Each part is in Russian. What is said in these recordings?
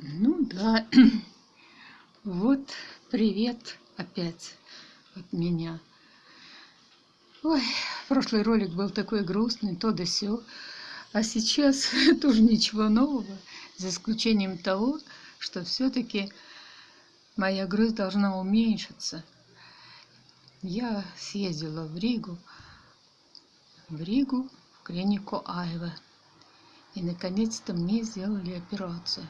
Ну да, вот привет опять от меня. Ой, прошлый ролик был такой грустный, то да сё. А сейчас тоже ничего нового, за исключением того, что все-таки моя грусть должна уменьшиться. Я съездила в Ригу, в Ригу, в клинику Айва. И наконец-то мне сделали операцию.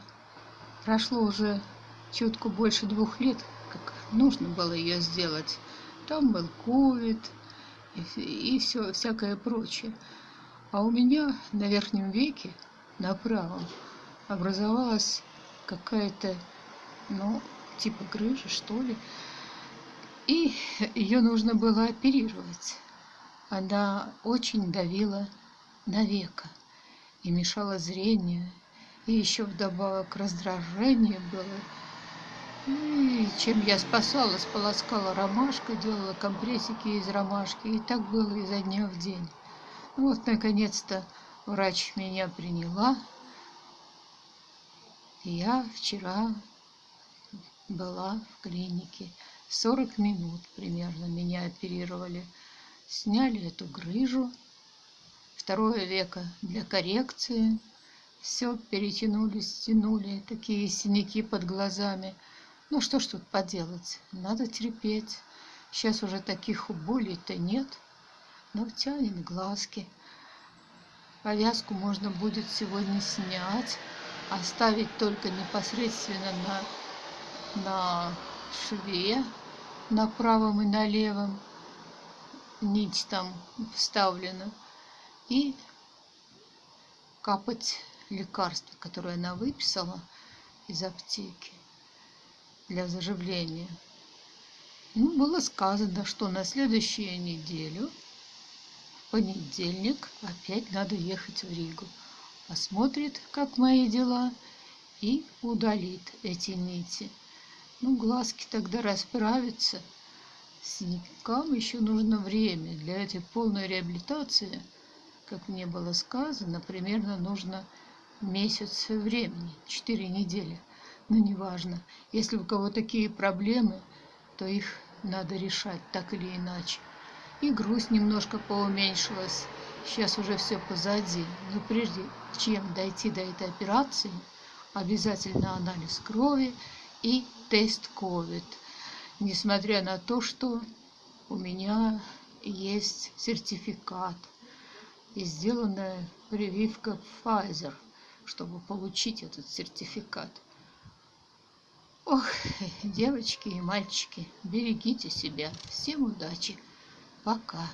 Прошло уже чутку больше двух лет, как нужно было ее сделать. Там был ковид и, и все, всякое прочее. А у меня на верхнем веке, на правом, образовалась какая-то, ну, типа грыжа, что ли. И ее нужно было оперировать. Она очень давила на веко и мешала зрению, и еще вдобавок раздражение было. И чем я спасалась, полоскала ромашкой, делала компрессики из ромашки. И так было изо дня в день. Ну вот, наконец-то, врач меня приняла. Я вчера была в клинике. 40 минут примерно меня оперировали. Сняли эту грыжу. Второе веко для коррекции все перетянули, стянули, такие синяки под глазами. Ну что ж тут поделать, надо терпеть. Сейчас уже таких болей-то нет, но тянет глазки. Повязку можно будет сегодня снять, оставить только непосредственно на, на шве, на правом и на левом. Нить там вставлена. И капать лекарство, которое она выписала из аптеки для заживления. Ну, было сказано, что на следующую неделю, в понедельник, опять надо ехать в Ригу. Посмотрит, как мои дела, и удалит эти нити. Ну, глазки тогда расправятся. Синякам еще нужно время. Для этой полной реабилитации, как мне было сказано, примерно нужно месяц времени, 4 недели. Но неважно, если у кого такие проблемы, то их надо решать так или иначе. И грусть немножко поуменьшилась. Сейчас уже все позади. Но прежде чем дойти до этой операции, обязательно анализ крови и тест COVID. Несмотря на то, что у меня есть сертификат и сделанная прививка Pfizer – чтобы получить этот сертификат. Ох, девочки и мальчики, берегите себя. Всем удачи. Пока.